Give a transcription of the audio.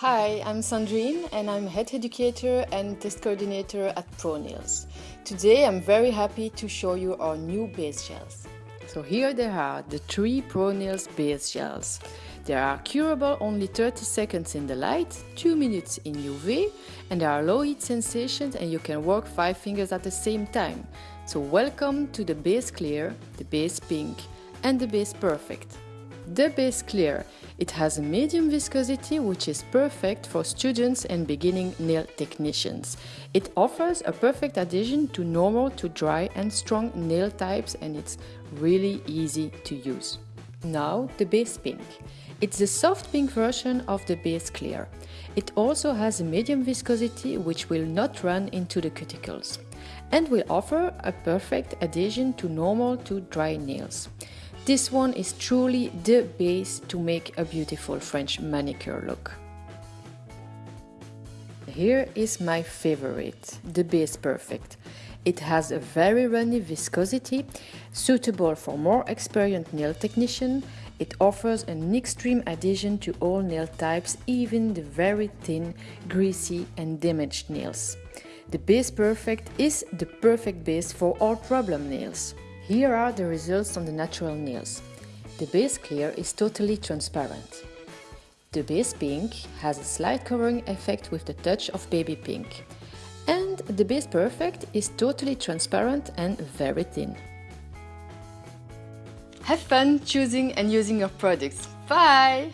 Hi, I'm Sandrine and I'm head educator and test coordinator at ProNails. Today I'm very happy to show you our new base gels. So here they are, the three ProNails base gels. They are curable only 30 seconds in the light, 2 minutes in UV and there are low heat sensations and you can work 5 fingers at the same time. So welcome to the base clear, the base pink and the base perfect. The base clear it has a medium viscosity which is perfect for students and beginning nail technicians. It offers a perfect adhesion to normal to dry and strong nail types and it's really easy to use. Now the base pink. It's the soft pink version of the base clear. It also has a medium viscosity which will not run into the cuticles and will offer a perfect adhesion to normal to dry nails. This one is truly the base to make a beautiful French manicure look. Here is my favorite, the Base Perfect. It has a very runny viscosity, suitable for more experienced nail technician. It offers an extreme adhesion to all nail types, even the very thin, greasy and damaged nails. The Base Perfect is the perfect base for all problem nails. Here are the results on the natural nails. The base clear is totally transparent. The base pink has a slight covering effect with the touch of baby pink. And the base perfect is totally transparent and very thin. Have fun choosing and using your products. Bye!